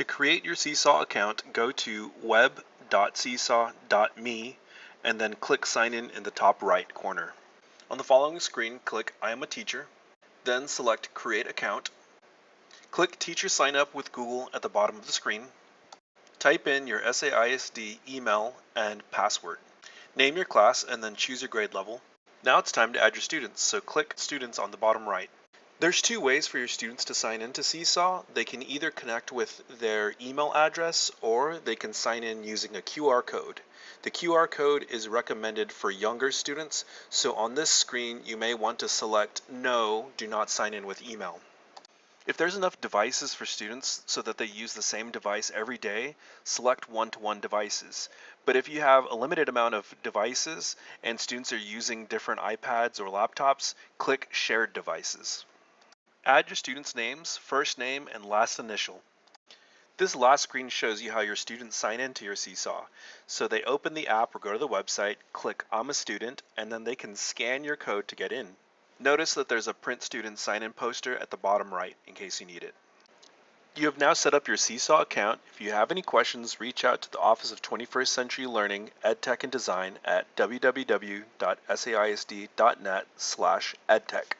To create your Seesaw account, go to web.seesaw.me and then click Sign In in the top right corner. On the following screen, click I am a teacher, then select Create Account. Click Teacher Sign Up with Google at the bottom of the screen. Type in your SAISD email and password. Name your class and then choose your grade level. Now it's time to add your students, so click Students on the bottom right. There's two ways for your students to sign into Seesaw. They can either connect with their email address or they can sign in using a QR code. The QR code is recommended for younger students, so on this screen you may want to select No, do not sign in with email. If there's enough devices for students so that they use the same device every day, select one-to-one -one devices. But if you have a limited amount of devices and students are using different iPads or laptops, click Shared Devices. Add your students' names, first name, and last initial. This last screen shows you how your students sign into your Seesaw. So they open the app or go to the website, click I'm a student, and then they can scan your code to get in. Notice that there's a print student sign-in poster at the bottom right in case you need it. You have now set up your Seesaw account. If you have any questions, reach out to the Office of 21st Century Learning, EdTech and Design at www.saisd.net slash edtech.